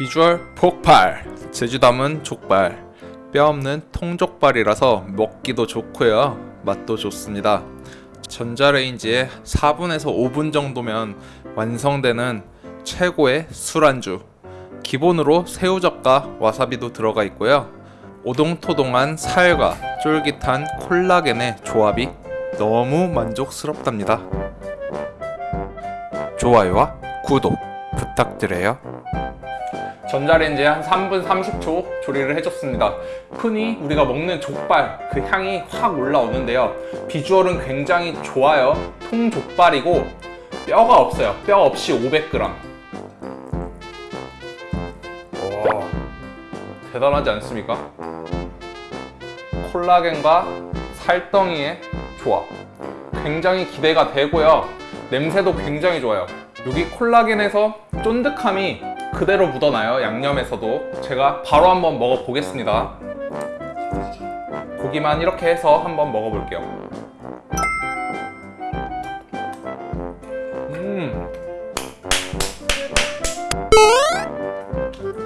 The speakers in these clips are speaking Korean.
비주얼 폭발. 제주담은 족발. 뼈 없는 통족발이라서 먹기도 좋고요. 맛도 좋습니다. 전자레인지에 4분에서 5분 정도면 완성되는 최고의 술안주. 기본으로 새우젓과 와사비도 들어가 있고요. 오동토동한 살과 쫄깃한 콜라겐의 조합이 너무 만족스럽답니다. 좋아요와 구독 부탁드려요 전자레인지에 한 3분 30초 조리를 해줬습니다. 흔히 우리가 먹는 족발 그 향이 확 올라오는데요. 비주얼은 굉장히 좋아요. 통족발이고 뼈가 없어요. 뼈 없이 500g 와 대단하지 않습니까? 콜라겐과 살덩이의 조합. 굉장히 기대가 되고요. 냄새도 굉장히 좋아요. 여기 콜라겐에서 쫀득함이 그대로 묻어나요 양념에서도. 제가 바로 한번 먹어보겠습니다. 고기만 이렇게 해서 한번 먹어볼게요. 음.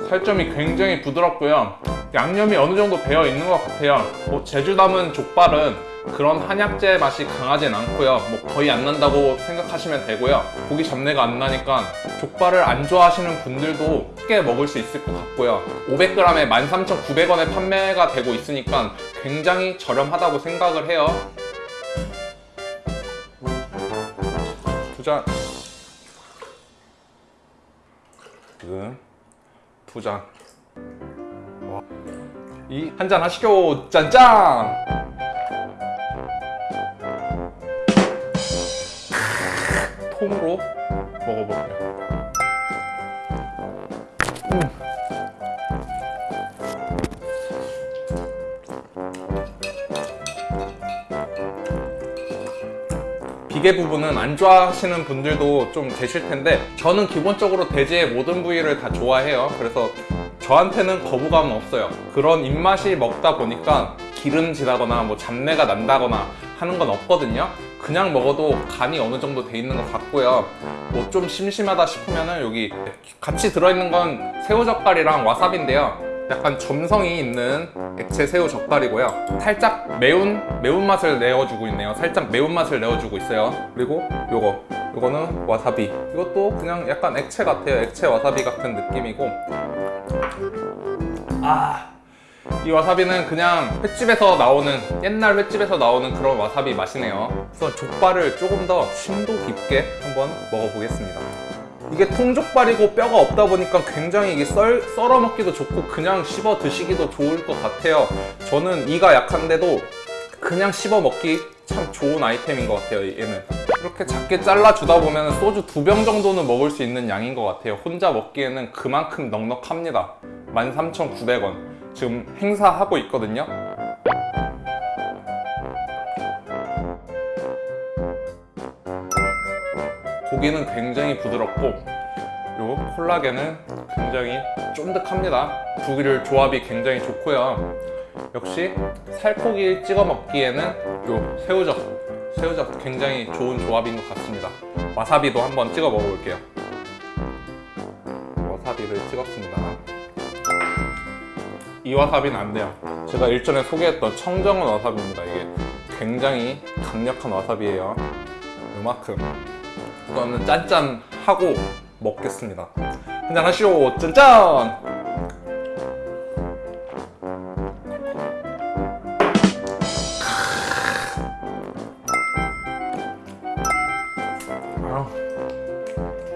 살점이 굉장히 부드럽고요 양념이 어느 정도 배어 있는 것 같아요. 뭐 제주 담은 족발은 그런 한약재 맛이 강하진 않고요. 뭐 거의 안 난다고 생각하시면 되고요. 고기 잡내가 안 나니까 족발을 안 좋아하시는 분들도 쉽게 먹을 수 있을 것 같고요. 500g에 13,900원에 판매가 되고 있으니까 굉장히 저렴하다고 생각을 해요. 지금 두잔 이 한 잔 하시죠 짠짠! 통으로 먹어볼게요. 음. 비계 부분은 안 좋아하시는 분들도 좀 계실 텐데 저는 기본적으로 돼지의 모든 부위를 다 좋아해요. 그래서 저한테는 거부감은 없어요. 그런 입맛이 먹다 보니까 기름지다거나 뭐 잡내가 난다거나 하는 건 없거든요. 그냥 먹어도 간이 어느 정도 돼 있는 것 같고요. 뭐 좀 심심하다 싶으면은 여기 같이 들어있는 건 새우 젓갈이랑 와사비인데요. 약간 점성이 있는 액체 새우 젓갈이고요. 살짝 매운 매운맛을 내어주고 있네요. 살짝 매운맛을 내어주고 있어요. 그리고 요거 요거는 와사비. 이것도 그냥 약간 액체 같아요. 액체 와사비 같은 느낌이고 아 이 와사비는 그냥 횟집에서 나오는 옛날 횟집에서 나오는 그런 와사비 맛이네요. 그래서 족발을 조금 더 심도 깊게 한번 먹어보겠습니다. 이게 통족발이고 뼈가 없다 보니까 굉장히 이게 썰, 썰어 먹기도 좋고 그냥 씹어 드시기도 좋을 것 같아요. 저는 이가 약한데도 그냥 씹어 먹기 참 좋은 아이템인 것 같아요 얘는 이렇게 작게 잘라주다 보면 소주 두 병 정도는 먹을 수 있는 양인 것 같아요. 혼자 먹기에는 그만큼 넉넉합니다. 13,900원. 지금 행사하고 있거든요. 고기는 굉장히 부드럽고 요 콜라겐은 굉장히 쫀득합니다. 두개를 조합이 굉장히 좋고요. 역시 살코기 찍어 먹기에는 요 새우젓 새우젓 굉장히 좋은 조합인 것 같습니다. 와사비도 한번 찍어 먹어볼게요. 와사비를 찍었습니다. 이 와사비는 안 돼요. 제가 일전에 소개했던 청정원 와사비입니다. 이게 굉장히 강력한 와사비예요. 요만큼. 이거는 짠짠하고 먹겠습니다. 한잔 하시오. 짠짠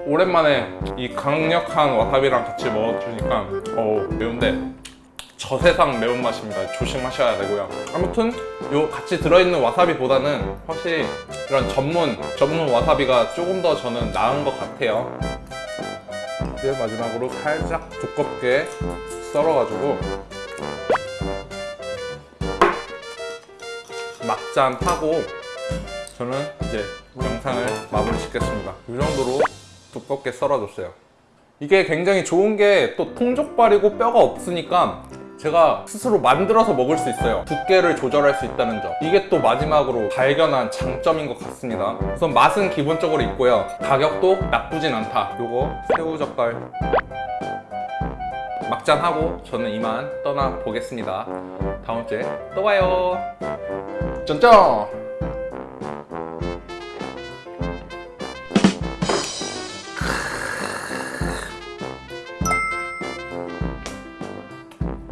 오랜만에 이 강력한 와사비랑 같이 먹어주니까 어우 매운데 저세상 매운맛입니다. 조심하셔야 되고요. 아무튼 요 같이 들어있는 와사비보다는 확실히 이런 전문 전문 와사비가 조금 더 저는 나은 것 같아요. 이제 마지막으로 살짝 두껍게 썰어가지고 막잔 하고 저는 이제 영상을 마무리 짓겠습니다. 이 정도로 두껍게 썰어줬어요 이게 굉장히 좋은 게 또 통족발이고 뼈가 없으니까 제가 스스로 만들어서 먹을 수 있어요 두께를 조절할 수 있다는 점 이게 또 마지막으로 발견한 장점인 것 같습니다 우선 맛은 기본적으로 있고요 가격도 나쁘진 않다 요거 새우젓갈 막잔하고 저는 이만 떠나 보겠습니다. 다음 주에 또 봐요. 쩐쩐.